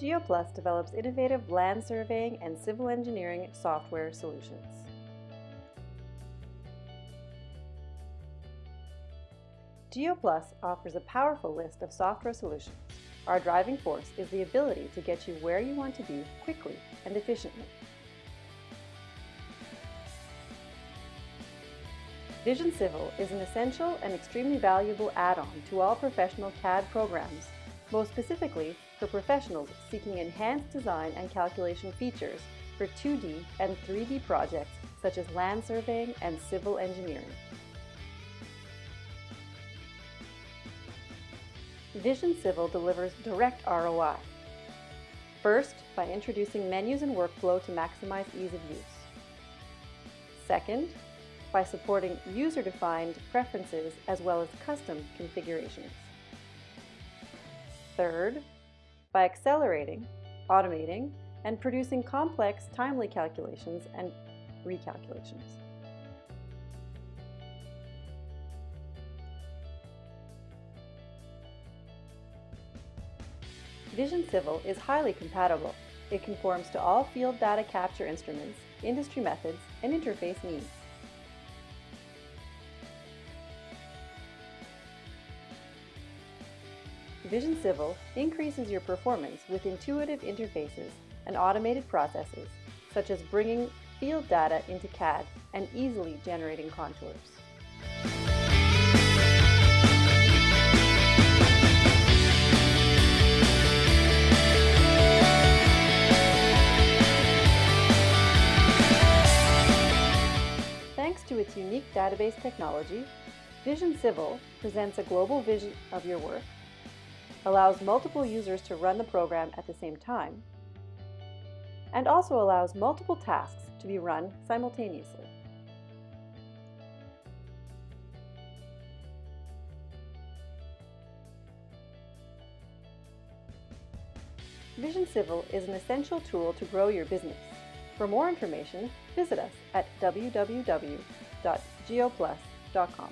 GeoPlus develops innovative land surveying and civil engineering software solutions. GeoPlus offers a powerful list of software solutions. Our driving force is the ability to get you where you want to be quickly and efficiently. Vision Civil is an essential and extremely valuable add-on to all professional CAD programs, most specifically for professionals seeking enhanced design and calculation features for 2D and 3D projects such as land surveying and civil engineering. Vision Civil delivers direct ROI. First, by introducing menus and workflow to maximize ease of use. Second, by supporting user-defined preferences as well as custom configurations. Third, by accelerating, automating, and producing complex, timely calculations and recalculations. Vision Civil is highly compatible. It conforms to all field data capture instruments, industry methods, and interface needs. Vision Civil increases your performance with intuitive interfaces and automated processes, such as bringing field data into CAD and easily generating contours. Thanks to its unique database technology, Vision Civil presents a global vision of your work allows multiple users to run the program at the same time, and also allows multiple tasks to be run simultaneously. Vision Civil is an essential tool to grow your business. For more information, visit us at www.geoplus.com.